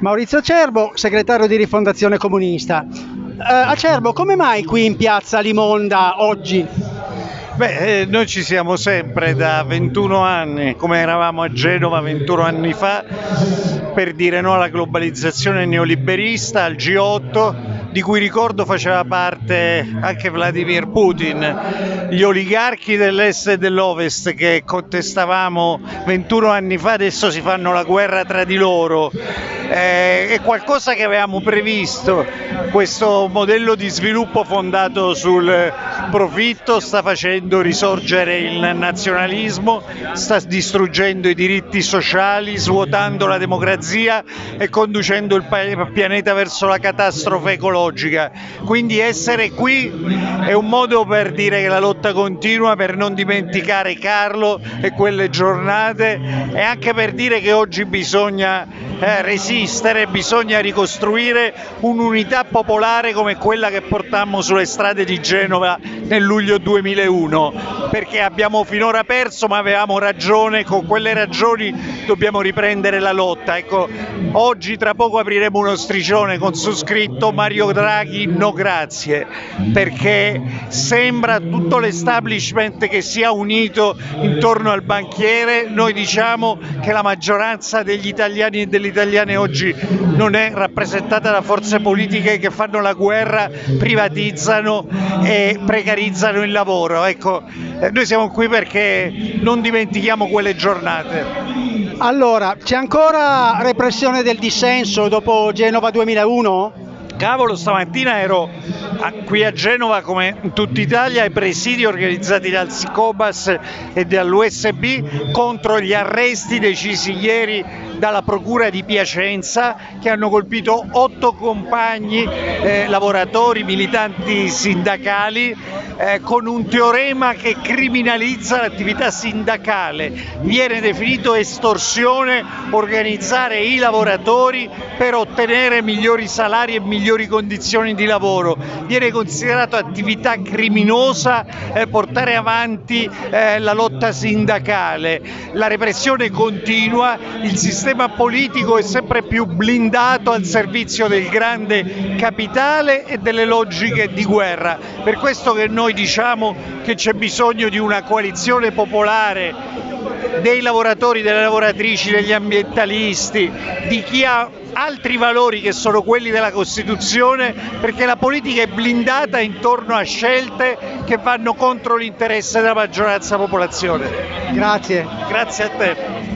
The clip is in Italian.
Maurizio Acerbo, segretario di Rifondazione Comunista. Eh, Acerbo, come mai qui in piazza Limonda oggi? Beh, eh, noi ci siamo sempre da 21 anni, come eravamo a Genova 21 anni fa, per dire no alla globalizzazione neoliberista, al G8, di cui ricordo faceva parte anche Vladimir Putin. Gli oligarchi dell'est e dell'ovest che contestavamo 21 anni fa adesso si fanno la guerra tra di loro. Eh, è qualcosa che avevamo previsto, questo modello di sviluppo fondato sul profitto sta facendo risorgere il nazionalismo, sta distruggendo i diritti sociali, svuotando la democrazia e conducendo il pianeta verso la catastrofe ecologica. Quindi essere qui è un modo per dire che la lotta continua, per non dimenticare Carlo e quelle giornate e anche per dire che oggi bisogna eh, resistere, bisogna ricostruire un'unità popolare come quella che portammo sulle strade di Genova nel luglio 2001, perché abbiamo finora perso ma avevamo ragione, con quelle ragioni dobbiamo riprendere la lotta. Ecco, oggi tra poco apriremo uno striscione con su scritto Mario Draghi no grazie, perché sembra tutto l'establishment che sia unito intorno al banchiere, noi diciamo che la maggioranza degli italiani e delle italiane oggi non è rappresentata da forze politiche che fanno la guerra, privatizzano e precarizzano il lavoro. Ecco, eh, noi siamo qui perché non dimentichiamo quelle giornate. Allora, c'è ancora repressione del dissenso dopo Genova 2001? Cavolo, stamattina ero a, qui a Genova come in tutta Italia ai presidi organizzati dal Sicobas e dall'USB contro gli arresti decisi ieri dalla Procura di Piacenza che hanno colpito otto compagni eh, lavoratori, militanti sindacali eh, con un teorema che criminalizza l'attività sindacale. Viene definito estorsione organizzare i lavoratori per ottenere migliori salari e migliori condizioni di lavoro. Viene considerato attività criminosa eh, portare avanti eh, la lotta sindacale. La repressione continua, il sistema politico è sempre più blindato al servizio del grande capitale e delle logiche di guerra. Per questo che noi diciamo che c'è bisogno di una coalizione popolare dei lavoratori, delle lavoratrici, degli ambientalisti, di chi ha altri valori che sono quelli della Costituzione, perché la politica è blindata intorno a scelte che vanno contro l'interesse della maggioranza popolazione. Grazie. Grazie a te.